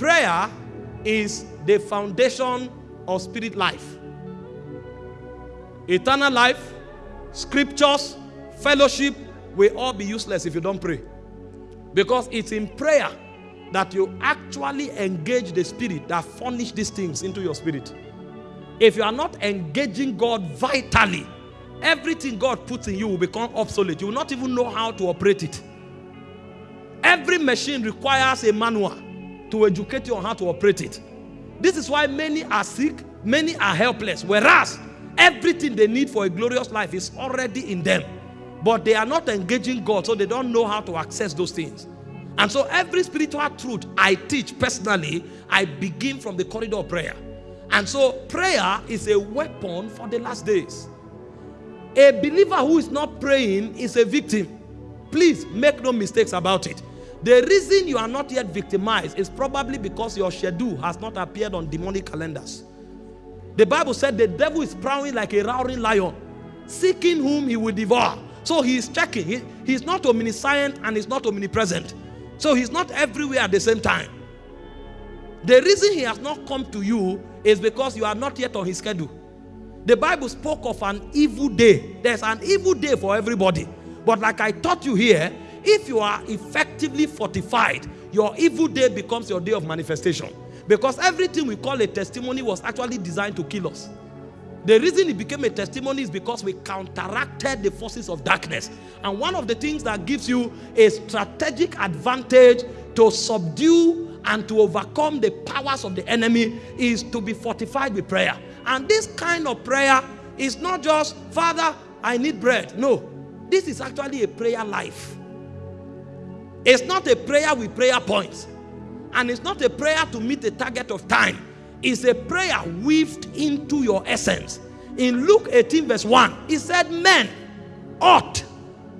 prayer is the foundation of spirit life. Eternal life, scriptures, fellowship will all be useless if you don't pray. Because it's in prayer that you actually engage the spirit that furnish these things into your spirit. If you are not engaging God vitally, everything God puts in you will become obsolete. You will not even know how to operate it. Every machine requires a manual to educate you on how to operate it. This is why many are sick, many are helpless, whereas everything they need for a glorious life is already in them. But they are not engaging God, so they don't know how to access those things. And so every spiritual truth I teach personally, I begin from the corridor of prayer. And so prayer is a weapon for the last days. A believer who is not praying is a victim. Please make no mistakes about it. The reason you are not yet victimized is probably because your schedule has not appeared on demonic calendars. The Bible said the devil is prowling like a roaring lion, seeking whom he will devour. So he is checking. He, he's not omniscient and he's not omnipresent. So he's not everywhere at the same time. The reason he has not come to you is because you are not yet on his schedule. The Bible spoke of an evil day. There's an evil day for everybody. But like I taught you here, if you are effectively fortified, your evil day becomes your day of manifestation. Because everything we call a testimony was actually designed to kill us. The reason it became a testimony is because we counteracted the forces of darkness. And one of the things that gives you a strategic advantage to subdue and to overcome the powers of the enemy is to be fortified with prayer. And this kind of prayer is not just, Father, I need bread. No, this is actually a prayer life. It's not a prayer with prayer points. And it's not a prayer to meet a target of time. It's a prayer weaved into your essence. In Luke 18, verse 1, he said, Men ought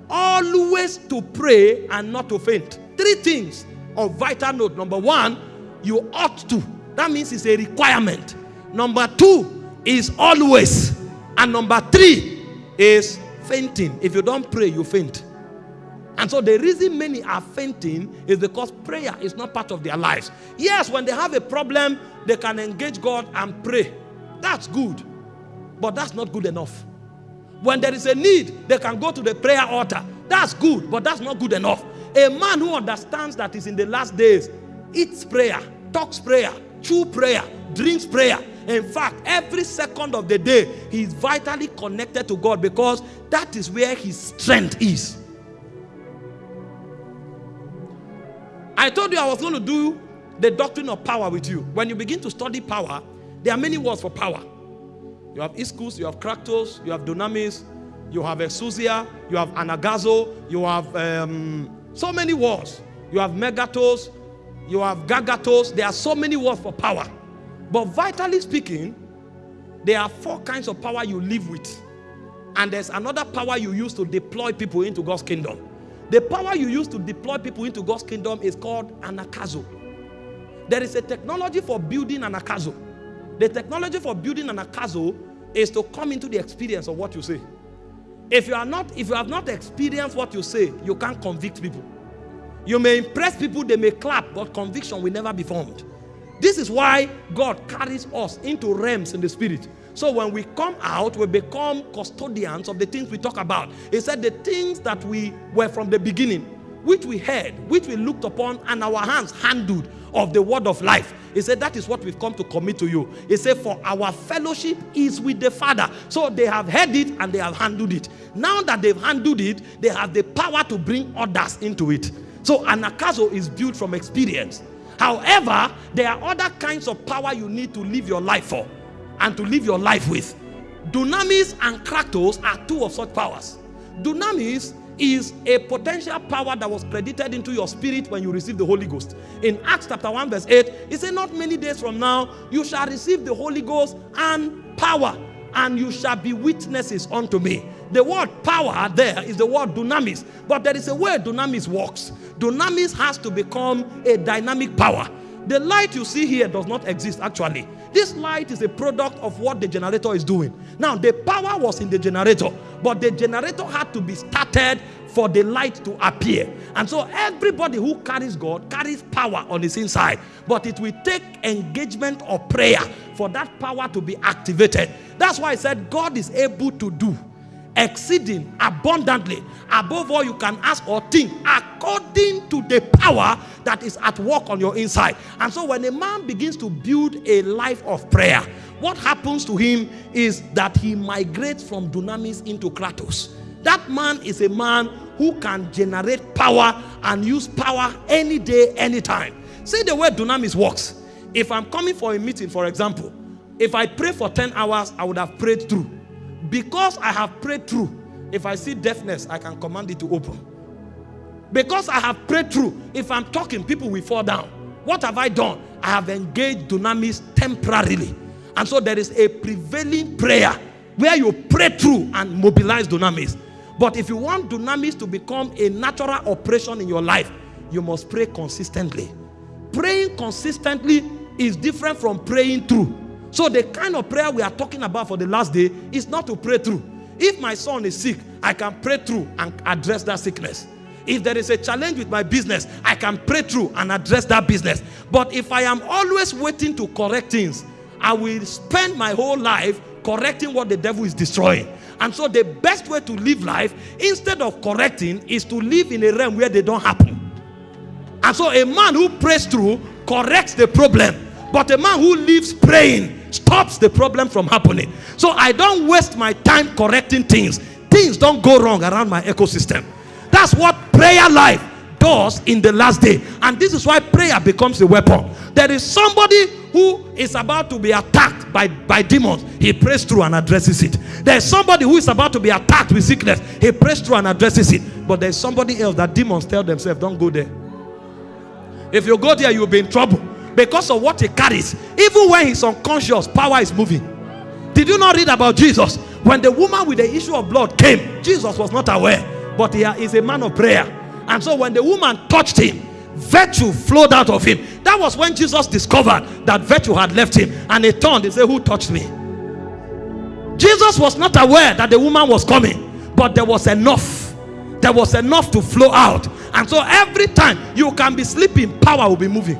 always to pray and not to faint. Three things of vital note. Number one, you ought to. That means it's a requirement. Number two is always. And number three is fainting. If you don't pray, you faint. And so the reason many are fainting is because prayer is not part of their lives. Yes, when they have a problem, they can engage God and pray. That's good. But that's not good enough. When there is a need, they can go to the prayer altar. That's good, but that's not good enough. A man who understands that is in the last days eats prayer, talks prayer, chew prayer, drinks prayer. In fact, every second of the day, he is vitally connected to God because that is where his strength is. I told you I was going to do the doctrine of power with you. When you begin to study power, there are many words for power. You have ischus, you have kratos, you have dunamis, you have exousia, you have anagazo, you have um, so many words. You have megatos, you have gagatos. There are so many words for power. But vitally speaking, there are four kinds of power you live with. And there's another power you use to deploy people into God's kingdom. The power you use to deploy people into God's kingdom is called anakazo. There is a technology for building anakazo. The technology for building anakazo is to come into the experience of what you say. If you are not, if you have not experienced what you say, you can't convict people. You may impress people, they may clap, but conviction will never be formed. This is why God carries us into realms in the spirit. So when we come out, we become custodians of the things we talk about. He said the things that we were from the beginning, which we heard, which we looked upon, and our hands handled of the word of life. He said that is what we've come to commit to you. He said for our fellowship is with the Father. So they have heard it and they have handled it. Now that they've handled it, they have the power to bring others into it. So an anakazo is built from experience. However, there are other kinds of power you need to live your life for and to live your life with. Dunamis and kratos are two of such powers. Dunamis is a potential power that was credited into your spirit when you receive the Holy Ghost. In Acts chapter 1 verse 8, it said, not many days from now, you shall receive the Holy Ghost and power, and you shall be witnesses unto me. The word power there is the word dunamis, but there is a way dunamis works. Dunamis has to become a dynamic power. The light you see here does not exist actually. This light is a product of what the generator is doing. Now, the power was in the generator, but the generator had to be started for the light to appear. And so, everybody who carries God carries power on his inside, but it will take engagement or prayer for that power to be activated. That's why I said God is able to do exceeding abundantly above all you can ask or think according to the power that is at work on your inside. And so when a man begins to build a life of prayer what happens to him is that he migrates from dunamis into kratos. That man is a man who can generate power and use power any day anytime. See the way dunamis works. If i'm coming for a meeting for example if i pray for 10 hours i would have prayed through. Because I have prayed through, if I see deafness, I can command it to open. Because I have prayed through, if I'm talking, people will fall down. What have I done? I have engaged dunamis temporarily. And so there is a prevailing prayer where you pray through and mobilize dunamis. But if you want dunamis to become a natural operation in your life, you must pray consistently. Praying consistently is different from praying through. So the kind of prayer we are talking about for the last day is not to pray through. If my son is sick, I can pray through and address that sickness. If there is a challenge with my business, I can pray through and address that business. But if I am always waiting to correct things, I will spend my whole life correcting what the devil is destroying. And so the best way to live life, instead of correcting, is to live in a realm where they don't happen. And so a man who prays through corrects the problem. But a man who lives praying stops the problem from happening. So I don't waste my time correcting things. Things don't go wrong around my ecosystem. That's what prayer life does in the last day. And this is why prayer becomes a weapon. There is somebody who is about to be attacked by, by demons. He prays through and addresses it. There's somebody who is about to be attacked with sickness. He prays through and addresses it. But there's somebody else that demons tell themselves, don't go there. If you go there, you'll be in trouble because of what he carries. Even when he's unconscious, power is moving. Did you not read about Jesus? When the woman with the issue of blood came, Jesus was not aware, but he is a man of prayer. And so when the woman touched him, virtue flowed out of him. That was when Jesus discovered that virtue had left him. And he turned and said, Who touched me? Jesus was not aware that the woman was coming, but there was enough. There was enough to flow out. And so every time you can be sleeping, power will be moving.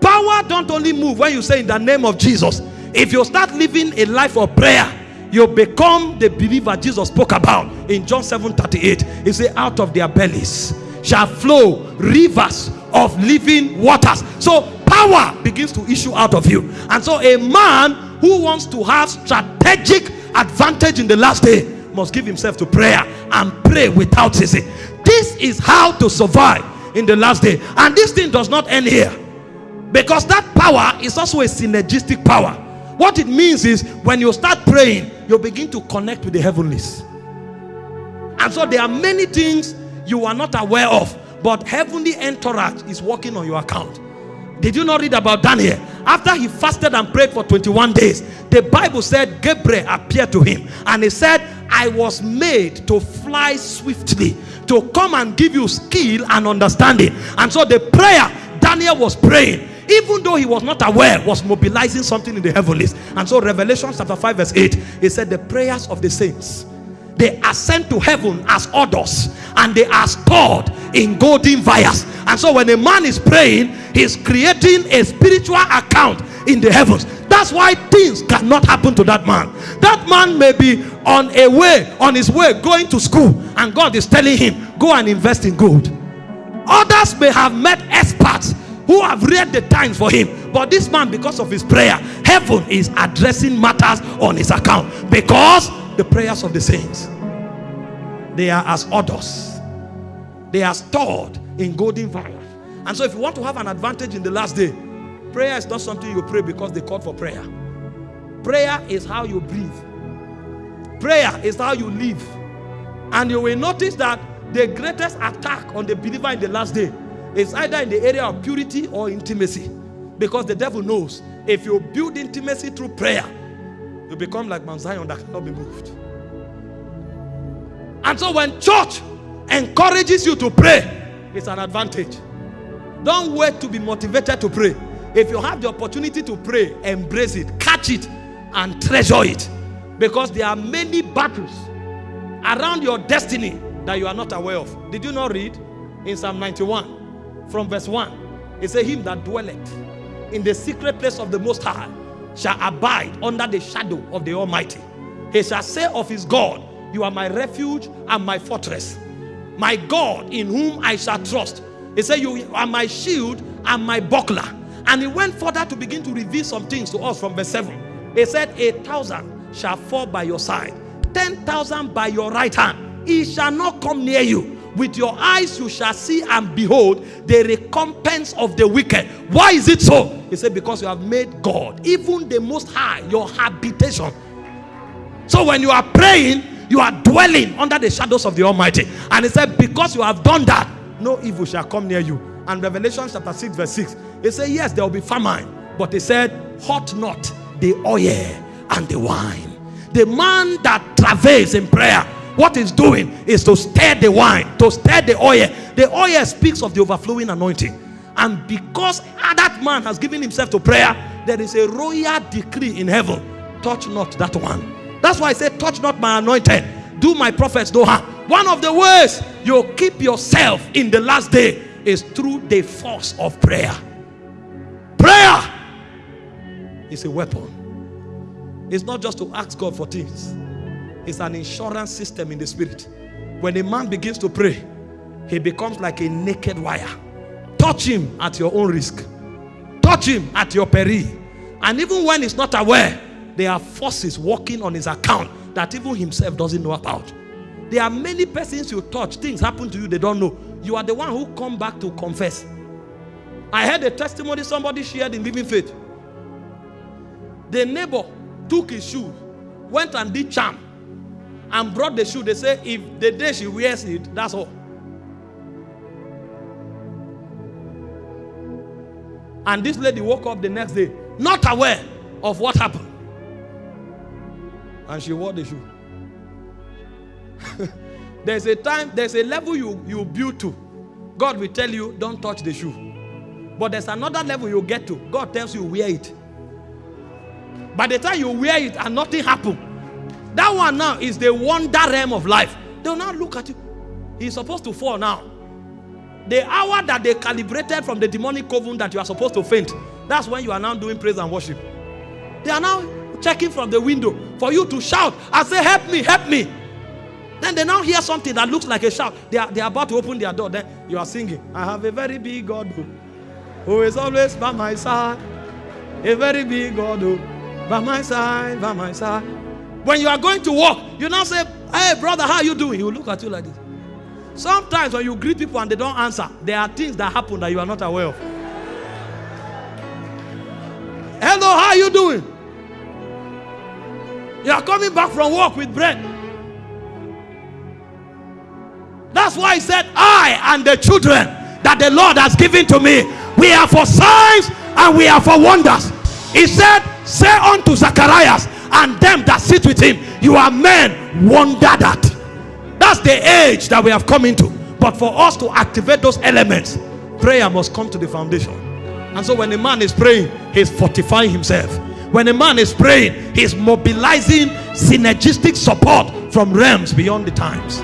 Power don't only move when you say in the name of Jesus. If you start living a life of prayer, you become the believer Jesus spoke about in John 7 38. He said, Out of their bellies shall flow rivers of living waters. So power begins to issue out of you. And so a man who wants to have strategic advantage in the last day must give himself to prayer and pray without ceasing. This is how to survive in the last day. And this thing does not end here. Because that power is also a synergistic power. What it means is when you start praying, you begin to connect with the heavenlies. And so there are many things you are not aware of, but heavenly entourage is working on your account. Did you not read about Daniel? After he fasted and prayed for 21 days, the Bible said Gabriel appeared to him and he said, I was made to fly swiftly to come and give you skill and understanding. And so the prayer Daniel was praying even though he was not aware, was mobilizing something in the heavens. And so Revelation chapter 5 verse 8, he said the prayers of the saints, they ascend to heaven as orders and they are stored in golden vials. And so when a man is praying, he's creating a spiritual account in the heavens. That's why things cannot happen to that man. That man may be on a way, on his way going to school, and God is telling him, Go and invest in gold. Others may have met experts who have read the times for him. But this man, because of his prayer, heaven is addressing matters on his account because the prayers of the saints they are as orders, they are stored in golden vials. And so, if you want to have an advantage in the last day, prayer is not something you pray because they called for prayer. Prayer is how you breathe, prayer is how you live. And you will notice that the greatest attack on the believer in the last day it's either in the area of purity or intimacy. Because the devil knows if you build intimacy through prayer, you become like Mount Zion that cannot be moved. And so when church encourages you to pray, it's an advantage. Don't wait to be motivated to pray. If you have the opportunity to pray, embrace it, catch it, and treasure it. Because there are many battles around your destiny that you are not aware of. Did you not read in Psalm 91 from verse 1? It says, Him that dwelleth in the secret place of the Most High shall abide under the shadow of the Almighty. He shall say of his God, You are my refuge and my fortress, my God in whom I shall trust. He said, You are my shield and my buckler. And he went further to begin to reveal some things to us from verse 7. He said, A thousand shall fall by your side, ten thousand by your right hand. He shall not come near you. With your eyes you shall see and behold the recompense of the wicked. Why is it so? He said, Because you have made God, even the Most High, your habitation. So when you are praying, you are dwelling under the shadows of the Almighty. And he said, Because you have done that, no evil shall come near you. And Revelation chapter 6, verse 6, he said, Yes, there will be famine. But he said, Hot not the oil and the wine. The man that travails in prayer, what he's doing is to stir the wine, to stir the oil. The oil speaks of the overflowing anointing. And because that man has given himself to prayer, there is a royal decree in heaven touch not that one. That's why I say, touch not my anointed, do my prophets no harm. One of the ways you keep yourself in the last day is through the force of prayer. Prayer is a weapon. It's not just to ask God for things, it's an insurance system in the spirit. When a man begins to pray, he becomes like a naked wire. Touch him at your own risk, touch him at your peril. And even when he's not aware, there are forces working on his account that even himself doesn't know about. There are many persons you touch, things happen to you, they don't know. You are the one who come back to confess. I heard a testimony somebody shared in Living Faith. The neighbor took his shoe, went and did charm, and brought the shoe. They say if the day she wears it, that's all. And this lady woke up the next day, not aware of what happened. And she wore the shoe. there's a time, there's a level you, you build to. God will tell you, don't touch the shoe. But there's another level you get to. God tells you, wear it. By the time you wear it and nothing happen, that one now is the wonder realm of life. They'll now look at you. He's supposed to fall now. The hour that they calibrated from the demonic coven that you are supposed to faint, that's when you are now doing praise and worship. They are now checking from the window for you to shout and say, Help me, help me. Then they now hear something that looks like a shout. They are, they are about to open their door. Then you are singing, I have a very big God who, who is always by my side. A very big God who, by my side, by my side. When you are going to walk, you now say, Hey, brother, how you doing? He will look at you like this. Sometimes when you greet people and they don't answer, there are things that happen that you are not aware of. Hello, how you doing? You are coming back from work with bread. That's why he said, I and the children that the Lord has given to me, we are for signs and we are for wonders. He said, Say unto Zacharias and them that sit with him, You are men, wonder that. That's the age that we have come into. But for us to activate those elements, prayer must come to the foundation. And so when a man is praying, he's fortifying himself. When a man is praying, he's mobilizing synergistic support from realms beyond the times.